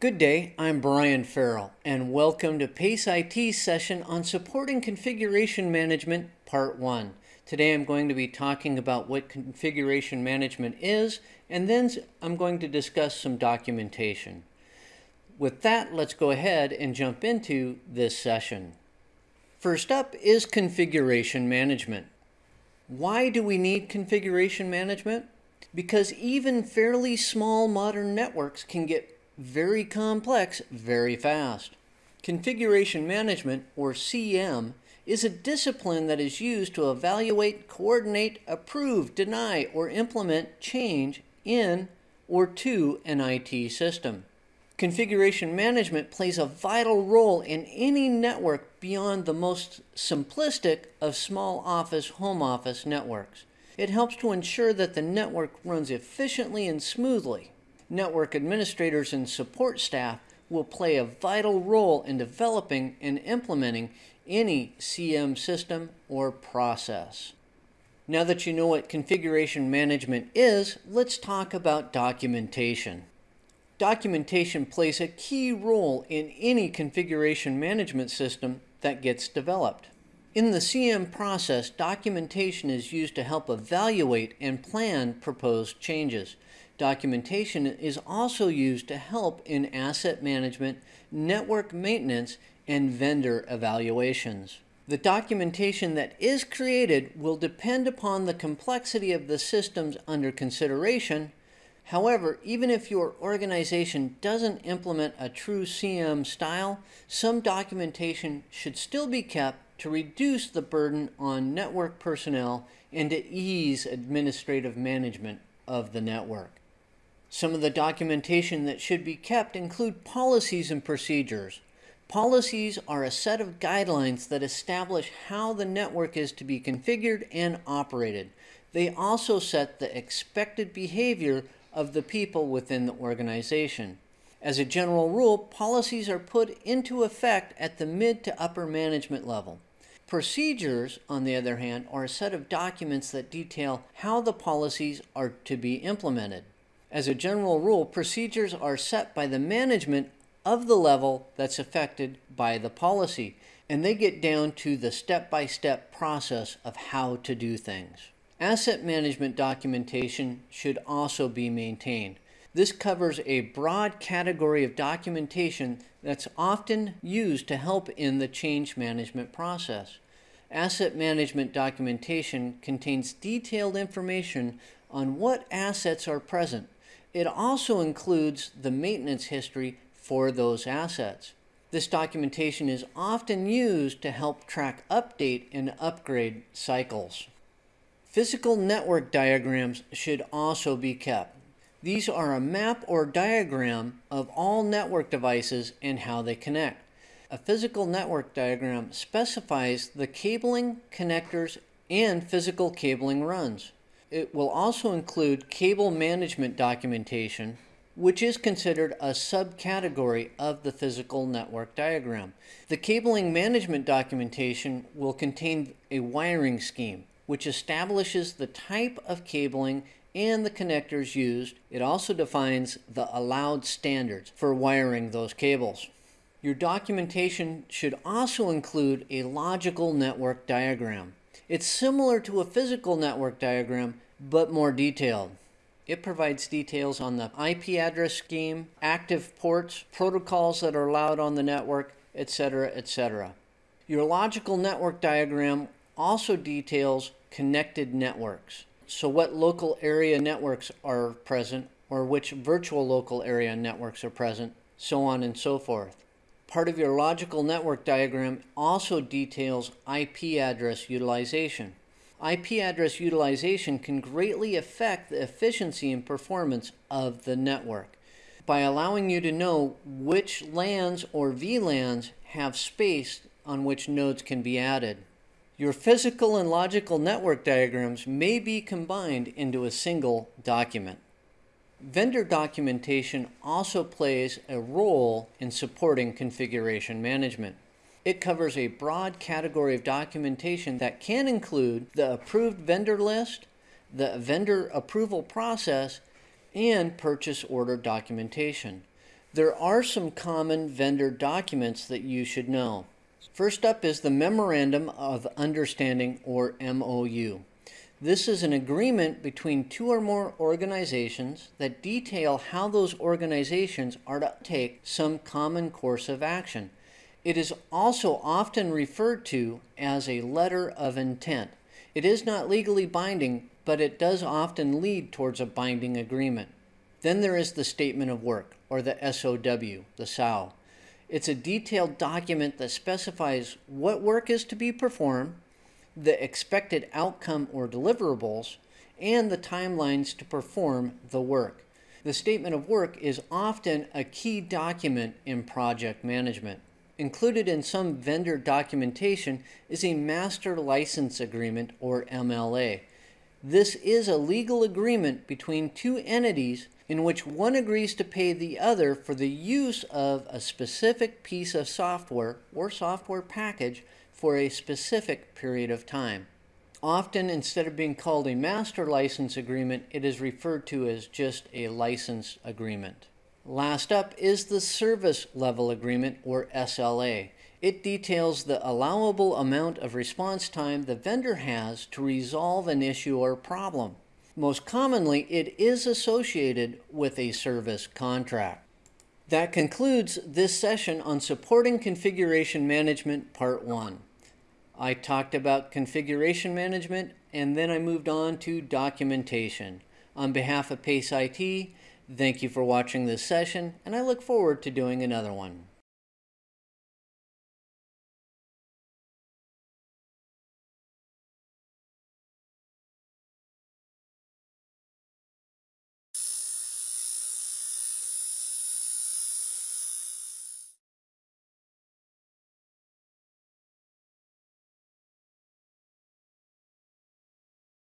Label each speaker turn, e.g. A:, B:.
A: Good day, I'm Brian Farrell, and welcome to PACE IT session on supporting configuration management, part one. Today I'm going to be talking about what configuration management is, and then I'm going to discuss some documentation. With that, let's go ahead and jump into this session. First up is configuration management. Why do we need configuration management? Because even fairly small modern networks can get very complex very fast. Configuration management, or CM, is a discipline that is used to evaluate, coordinate, approve, deny, or implement change in or to an IT system. Configuration management plays a vital role in any network beyond the most simplistic of small office home office networks. It helps to ensure that the network runs efficiently and smoothly network administrators and support staff will play a vital role in developing and implementing any CM system or process. Now that you know what configuration management is, let's talk about documentation. Documentation plays a key role in any configuration management system that gets developed. In the CM process, documentation is used to help evaluate and plan proposed changes. Documentation is also used to help in asset management, network maintenance, and vendor evaluations. The documentation that is created will depend upon the complexity of the systems under consideration. However, even if your organization doesn't implement a true CM style, some documentation should still be kept to reduce the burden on network personnel and to ease administrative management of the network. Some of the documentation that should be kept include policies and procedures. Policies are a set of guidelines that establish how the network is to be configured and operated. They also set the expected behavior of the people within the organization. As a general rule, policies are put into effect at the mid to upper management level. Procedures, on the other hand, are a set of documents that detail how the policies are to be implemented. As a general rule, procedures are set by the management of the level that's affected by the policy, and they get down to the step by step process of how to do things. Asset management documentation should also be maintained. This covers a broad category of documentation that's often used to help in the change management process. Asset management documentation contains detailed information on what assets are present, it also includes the maintenance history for those assets. This documentation is often used to help track update and upgrade cycles. Physical network diagrams should also be kept. These are a map or diagram of all network devices and how they connect. A physical network diagram specifies the cabling, connectors, and physical cabling runs. It will also include cable management documentation, which is considered a subcategory of the physical network diagram. The cabling management documentation will contain a wiring scheme, which establishes the type of cabling and the connectors used. It also defines the allowed standards for wiring those cables. Your documentation should also include a logical network diagram. It's similar to a physical network diagram, but more detailed. It provides details on the IP address scheme, active ports, protocols that are allowed on the network, etc., etc. Your logical network diagram also details connected networks. So what local area networks are present, or which virtual local area networks are present, so on and so forth. Part of your logical network diagram also details IP address utilization. IP address utilization can greatly affect the efficiency and performance of the network by allowing you to know which LANs or VLANs have space on which nodes can be added. Your physical and logical network diagrams may be combined into a single document. Vendor documentation also plays a role in supporting configuration management. It covers a broad category of documentation that can include the approved vendor list, the vendor approval process, and purchase order documentation. There are some common vendor documents that you should know. First up is the Memorandum of Understanding or MOU. This is an agreement between two or more organizations that detail how those organizations are to take some common course of action. It is also often referred to as a letter of intent. It is not legally binding, but it does often lead towards a binding agreement. Then there is the Statement of Work, or the SOW, the SOW. It's a detailed document that specifies what work is to be performed, the expected outcome or deliverables, and the timelines to perform the work. The Statement of Work is often a key document in project management. Included in some vendor documentation is a Master License Agreement, or MLA. This is a legal agreement between two entities in which one agrees to pay the other for the use of a specific piece of software or software package for a specific period of time. Often, instead of being called a master license agreement, it is referred to as just a license agreement. Last up is the Service Level Agreement, or SLA. It details the allowable amount of response time the vendor has to resolve an issue or problem. Most commonly, it is associated with a service contract. That concludes this session on Supporting Configuration Management Part 1. I talked about configuration management and then I moved on to documentation. On behalf of PACE IT, thank you for watching this session and I look forward to doing another one.